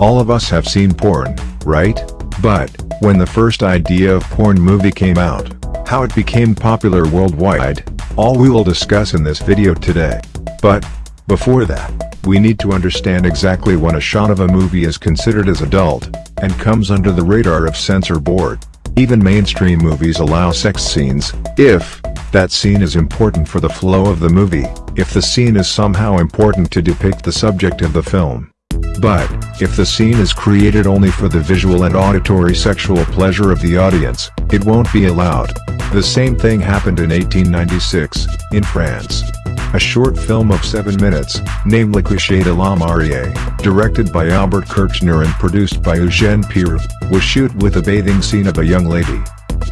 All of us have seen porn, right? But, when the first idea of porn movie came out, how it became popular worldwide, all we will discuss in this video today. But, before that, we need to understand exactly when a shot of a movie is considered as adult, and comes under the radar of censor board. Even mainstream movies allow sex scenes, if, that scene is important for the flow of the movie, if the scene is somehow important to depict the subject of the film. But, if the scene is created only for the visual and auditory sexual pleasure of the audience, it won't be allowed. The same thing happened in 1896, in France. A short film of 7 minutes, named Le Cliché de la Mariée, directed by Albert Kirchner and produced by Eugène Peyre, was shoot with a bathing scene of a young lady.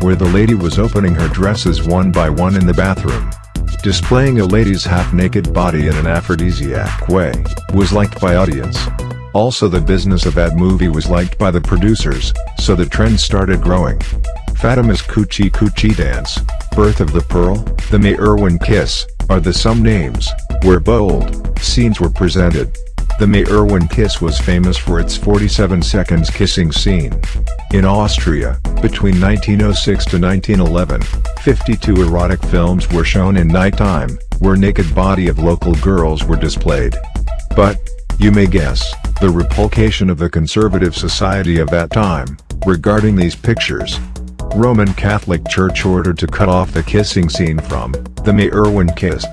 Where the lady was opening her dresses one by one in the bathroom. Displaying a lady's half-naked body in an aphrodisiac way, was liked by audience. Also the business of that movie was liked by the producers, so the trend started growing. Fatima's Coochie Coochie Dance, Birth of the Pearl, The May Irwin Kiss, are the some names, where bold, scenes were presented. The May Irwin Kiss was famous for its 47 seconds kissing scene. In Austria, between 1906 to 1911, 52 erotic films were shown in nighttime, where naked body of local girls were displayed. But, you may guess, the repulsion of the conservative society of that time, regarding these pictures. Roman Catholic Church ordered to cut off the kissing scene from, the May Irwin Kiss.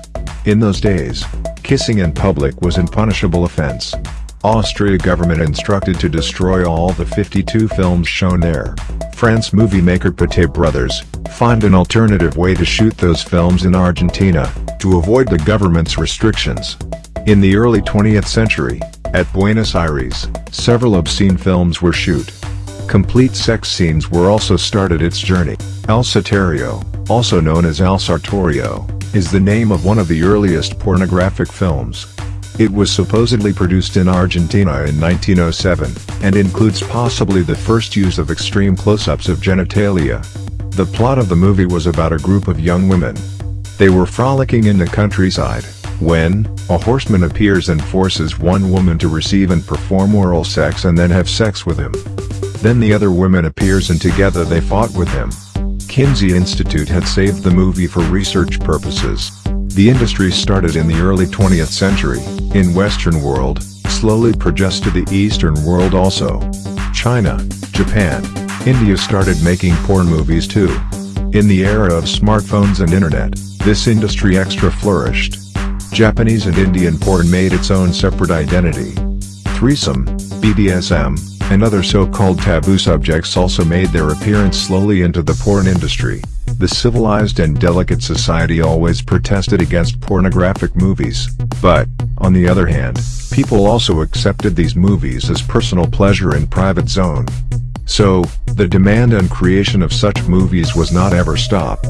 In those days, kissing in public was an punishable offense. Austria government instructed to destroy all the 52 films shown there. France movie maker Pathé Brothers, find an alternative way to shoot those films in Argentina, to avoid the government's restrictions. In the early 20th century, at Buenos Aires, several obscene films were shoot. Complete sex scenes were also started its journey. El Satario, also known as El Sartorio, is the name of one of the earliest pornographic films. It was supposedly produced in Argentina in 1907, and includes possibly the first use of extreme close-ups of genitalia. The plot of the movie was about a group of young women. They were frolicking in the countryside, when, a horseman appears and forces one woman to receive and perform oral sex and then have sex with him. Then the other woman appears and together they fought with him. Kinsey Institute had saved the movie for research purposes. The industry started in the early 20th century, in Western world, slowly progressed to the Eastern world also. China, Japan, India started making porn movies too. In the era of smartphones and internet, this industry extra flourished. Japanese and Indian porn made its own separate identity. Threesome, BDSM, and other so-called taboo subjects also made their appearance slowly into the porn industry. The civilized and delicate society always protested against pornographic movies, but, on the other hand, people also accepted these movies as personal pleasure and private zone. So, the demand and creation of such movies was not ever stopped.